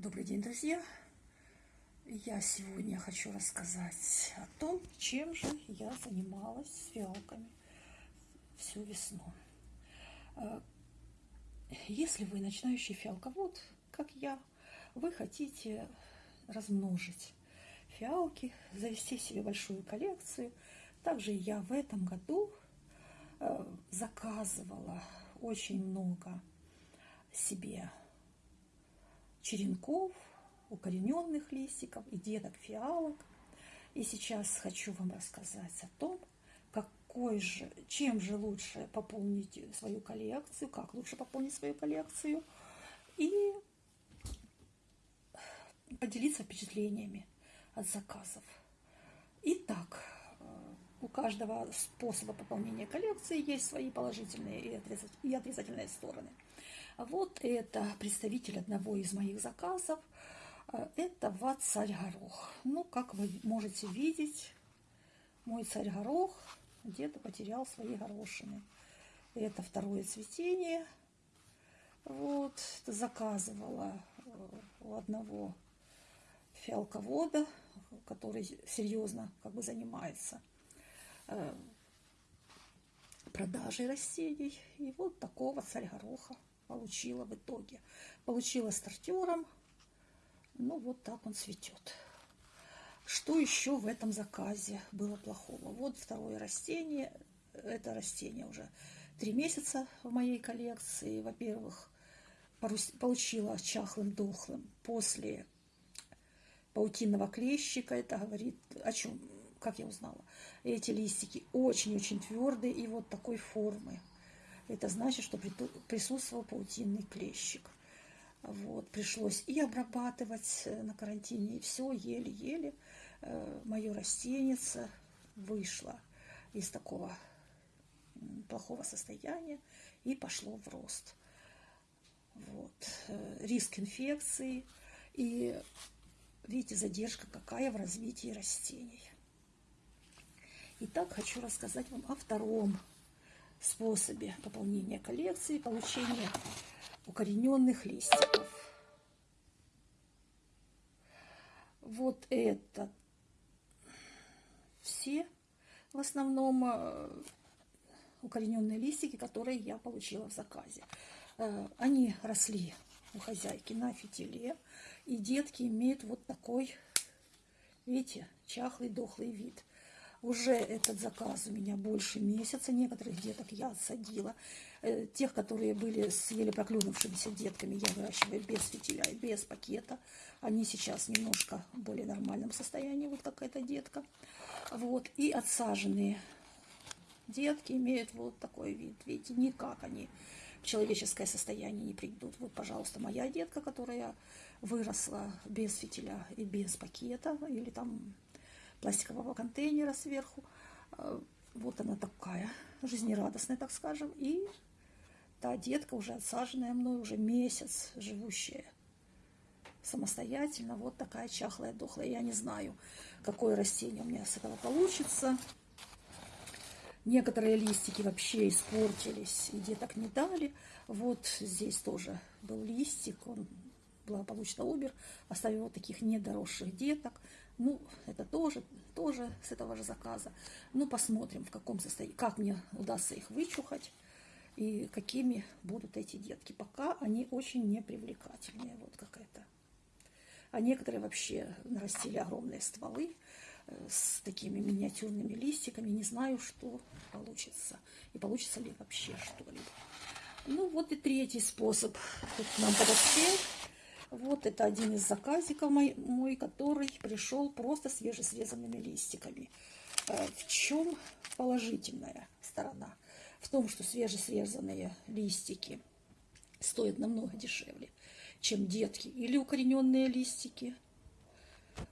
Добрый день, друзья! Я сегодня хочу рассказать о том, чем же я занималась с фиалками всю весну. Э, если вы начинающий фиалковод, как я, вы хотите размножить фиалки, завести себе большую коллекцию, также я в этом году э, заказывала очень много себе черенков, укорененных листиков и деток фиалок. И сейчас хочу вам рассказать о том, какой же, чем же лучше пополнить свою коллекцию, как лучше пополнить свою коллекцию и поделиться впечатлениями от заказов. Итак, у каждого способа пополнения коллекции есть свои положительные и отрицательные стороны – вот это представитель одного из моих заказов. Э, это ват царь горох. Ну, как вы можете видеть, мой царь горох где-то потерял свои горошины. Это второе цветение. Вот, заказывала э, у одного фиалковода, который серьезно как бы занимается э, продажей растений. И вот такого царь гороха получила в итоге. Получила стартером. Ну, вот так он цветет. Что еще в этом заказе было плохого? Вот второе растение. Это растение уже три месяца в моей коллекции. Во-первых, получила чахлым дохлым после паутинного клещика. Это говорит о чем? Как я узнала? Эти листики очень-очень твердые и вот такой формы. Это значит, что присутствовал паутинный клещик. Вот, пришлось и обрабатывать э, на карантине, и все, еле-еле э, мое растенице вышло из такого плохого состояния и пошло в рост. Вот. Э, риск инфекции и, видите, задержка какая в развитии растений. Итак, хочу рассказать вам о втором способе пополнения коллекции, получения укорененных листиков. Вот это все в основном э, укорененные листики, которые я получила в заказе. Э, они росли у хозяйки на фитиле, и детки имеют вот такой, видите, чахлый, дохлый вид. Уже этот заказ у меня больше месяца. Некоторых деток я отсадила. Э, тех, которые были с еле проклюнувшимися детками, я выращиваю без фитиля и без пакета. Они сейчас немножко в более нормальном состоянии, вот как эта детка. Вот. И отсаженные детки имеют вот такой вид. Видите, никак они в человеческое состояние не придут. Вот, пожалуйста, моя детка, которая выросла без фитиля и без пакета, или там пластикового контейнера сверху. Э, вот она такая, жизнерадостная, так скажем. И та детка, уже отсаженная мной, уже месяц живущая самостоятельно. Вот такая чахлая, дохлая. Я не знаю, какое растение у меня с этого получится. Некоторые листики вообще испортились и деток не дали. Вот здесь тоже был листик, он благополучно умер, оставил вот таких недоросших деток. Ну, это тоже, тоже с этого же заказа. Ну, посмотрим, в каком состоянии, как мне удастся их вычухать и какими будут эти детки. Пока они очень непривлекательные, вот как это. А некоторые вообще нарастили огромные стволы э, с такими миниатюрными листиками. Не знаю, что получится. И получится ли вообще что-либо. Ну, вот и третий способ тут нам подоспел. Вот это один из заказиков мой, мой который пришел просто свежесрезанными листиками. Э, в чем положительная сторона? В том, что свежесрезанные листики стоят намного дешевле, чем детки или укорененные листики.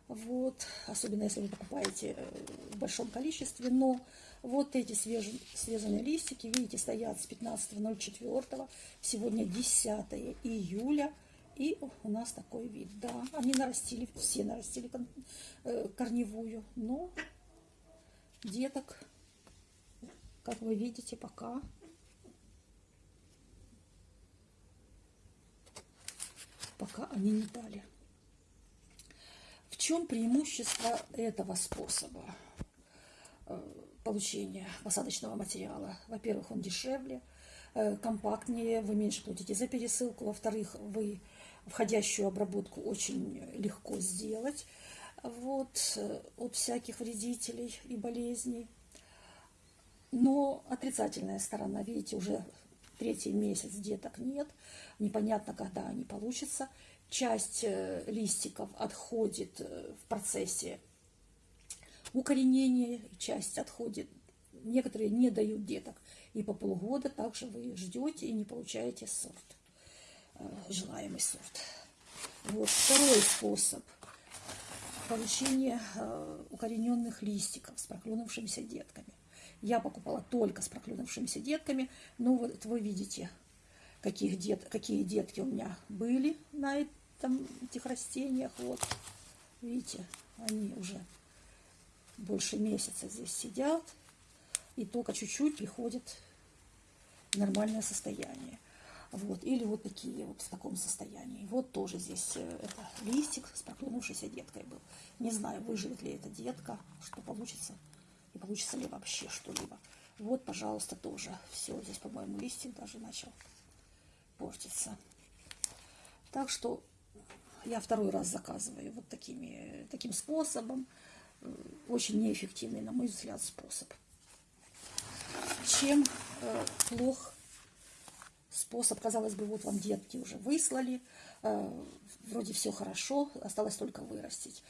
Вот, особенно если вы покупаете э, в большом количестве, но вот эти свежие листики, видите, стоят с 15.04, сегодня 10 июля и у нас такой вид, да. Они нарастили, все нарастили э, корневую, но деток, как вы видите, пока пока они не дали. чем преимущество этого способа э, получения посадочного материала? Во-первых, он дешевле, э, компактнее, вы меньше платите за пересылку. Во-вторых, вы входящую обработку очень легко сделать вот, э, от всяких вредителей и болезней. Но отрицательная сторона, видите, уже третий месяц деток нет, непонятно, когда они получатся. Часть э, листиков отходит э, в процессе укоренения, часть отходит, некоторые не дают деток. И по полгода также вы ждете и не получаете сорт, желаемый сорт. Вот второй способ – получение э, укорененных листиков с проклюнувшимися детками. Я покупала только с проклюнувшимися детками. Ну, вот вы видите, каких дет, какие детки у меня были на этом, этих растениях. Вот, видите, они уже больше месяца здесь сидят. И только чуть-чуть приходит нормальное состояние. Вот, или вот такие вот в таком состоянии. Вот тоже здесь э, это листик с проклюнувшейся деткой был. Не знаю, выживет ли эта детка, что получится, и получится ли вообще что-либо. Вот, пожалуйста, тоже. Все, здесь, по-моему, листик даже начал портиться. Так что я второй раз заказываю вот такими, таким способом. Э, очень неэффективный, на мой взгляд, способ. Чем э, плох способ, казалось бы, вот вам детки уже выслали, э, вроде все хорошо, осталось только вырастить.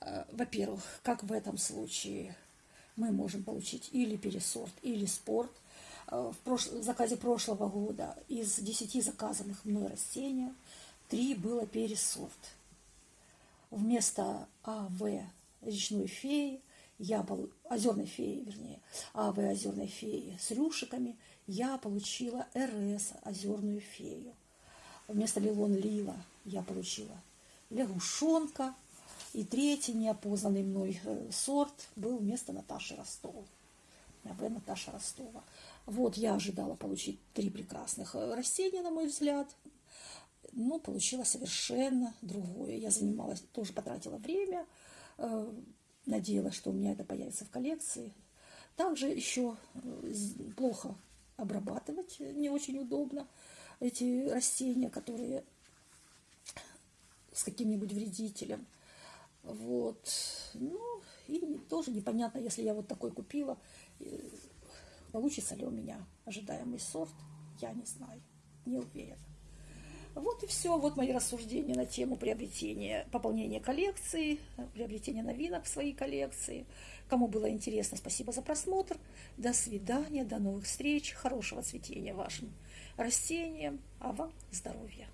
Э, во-первых, как в этом случае мы можем получить или пересорт, или спорт. Э, в, прош... в заказе прошлого года из 10 заказанных мной растений 3 было пересорт. Вместо АВ речной феи я был озерной феи, вернее, АВ озерной феи с рюшиками, я получила РС озерную фею. Вместо Лилон Лила я получила лягушонка. И третий неопознанный мной э, сорт был вместо Наташи Ростова. АВ Наташа Ростова. Вот я ожидала получить три прекрасных э, растения, на мой взгляд. Но получила совершенно другое. Я занималась, тоже потратила время, э, Надеялась, что у меня это появится в коллекции. Также еще э, плохо обрабатывать, не очень удобно эти растения, которые с каким-нибудь вредителем. Вот. Ну, и тоже непонятно, если я вот такой купила, э, получится ли у меня ожидаемый сорт, я не знаю, не уверена. Вот и все. Вот мои рассуждения на тему приобретения, пополнения коллекции, приобретения новинок в своей коллекции. Кому было интересно, спасибо за просмотр. До свидания, до новых встреч, хорошего цветения вашим растениям, а вам здоровья.